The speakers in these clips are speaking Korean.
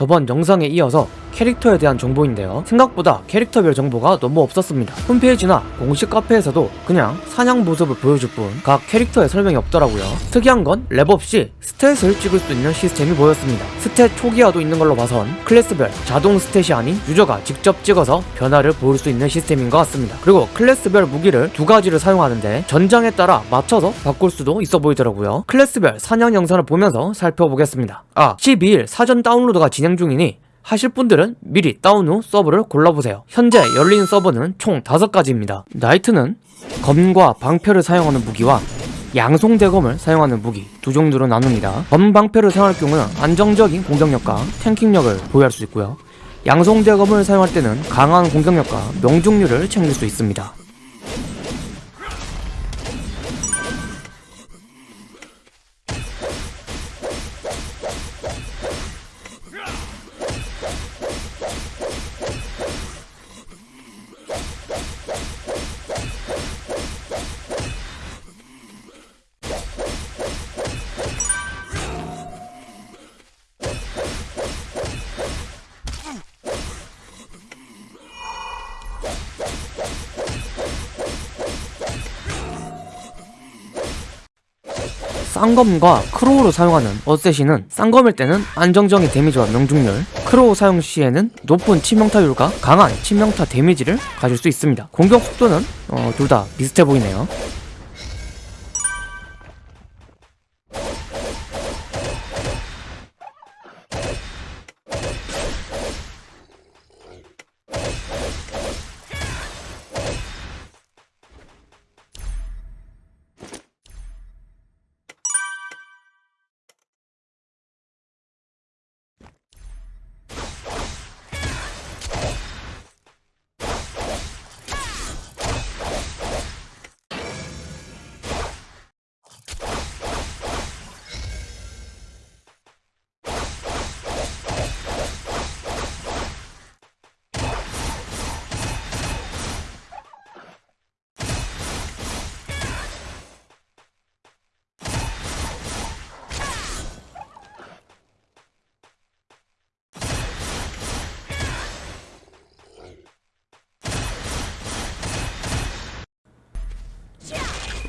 저번 영상에 이어서 캐릭터에 대한 정보인데요. 생각보다 캐릭터별 정보가 너무 없었습니다. 홈페이지나 공식 카페에서도 그냥 사냥 모습을 보여줄 뿐 각 캐릭터의 설명이 없더라고요. 특이한 건 렙업 시 stat을 찍을 수 있는 시스템이 보였습니다. stat 초기화도 있는 걸로 봐선 클래스별 자동 stat이 아닌 유저가 직접 찍어서 변화를 볼수 있는 시스템인 것 같습니다. 그리고 클래스별 무기를 두 가지를 사용하는데 전장에 따라 맞춰서 바꿀 수도 있어 보이더라고요. 클래스별 사냥 영상을 보면서 살펴보겠습니다. 아 12일 사전 다운로드가 진행 중이니 하실 분들은 미리 다운 후 서버를 골라보세요. 현재 열린 서버는 총 5가지입니다. 나이트는 검과 방패를 사용하는 무기와 양송 대검을 사용하는 무기 두 종류로 나눕니다. 검 방패를 사용할 경우는 안정적인 공격력과 탱킹력을 보유할 수 있고요. 양송 대검을 사용할 때는 강한 공격력과 명중률을 챙길 수 있습니다. 쌍검과 claw를 사용하는 assassin은 쌍검일 때는 안정적인 데미지와 명중률 claw 사용 시에는 높은 치명타율과 강한 치명타 데미지를 가질 수 있습니다. 공격 속도는 어, 둘 다 비슷해 보이네요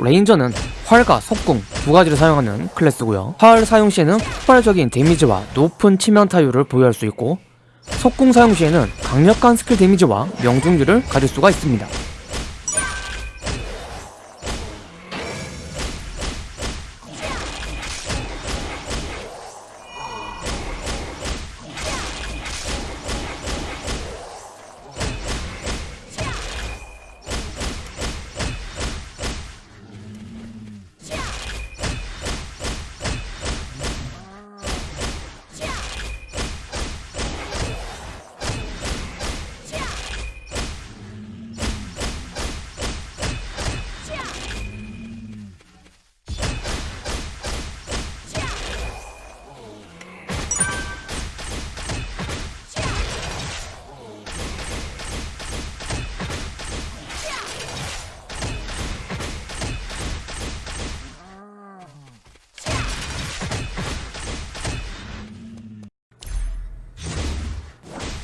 ranger는 활과 석궁 두 가지를 사용하는 클래스고요. 활 사용 시에는 폭발적인 데미지와 높은 치명타율을 보유할 수 있고 석궁 사용 시에는 강력한 스킬 데미지와 명중률을 가질 수가 있습니다.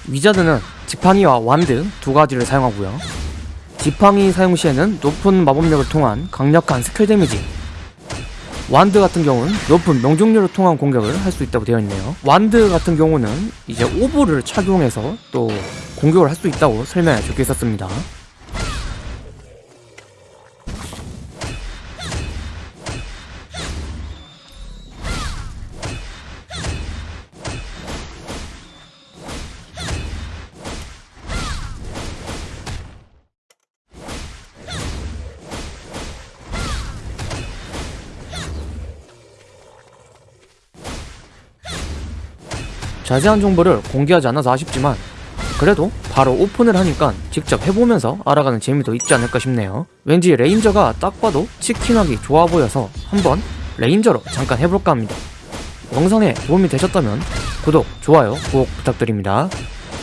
wizard는 지팡이와 wand 두 가지를 사용하고요. 지팡이 사용 시에는 높은 마법력을 통한 강력한 스킬 데미지 wand 같은 경우는 높은 명중률을 통한 공격을 할 수 있다고 되어 있네요. wand 같은 경우는 이제 orb를 착용해서 또 공격을 할 수 있다고 설명에 적혀 있었습니다. 자세한 정보를 공개하지 않아서 아쉽지만 그래도 바로 오픈을 하니까 직접 해보면서 알아가는 재미도 있지 않을까 싶네요. 왠지 ranger가 딱 봐도 치킨하기 좋아 보여서 한번 ranger로 잠깐 해볼까 합니다. 영상에 도움이 되셨다면 구독, 좋아요 꼭 부탁드립니다